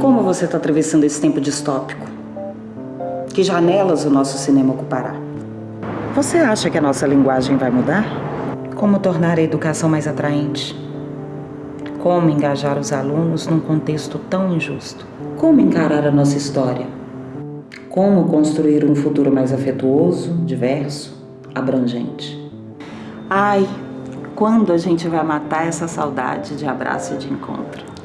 Como você está atravessando esse tempo distópico? Que janelas o nosso cinema ocupará? Você acha que a nossa linguagem vai mudar? Como tornar a educação mais atraente? Como engajar os alunos num contexto tão injusto? Como encarar a nossa história? Como construir um futuro mais afetuoso, diverso, abrangente? Ai, quando a gente vai matar essa saudade de abraço e de encontro?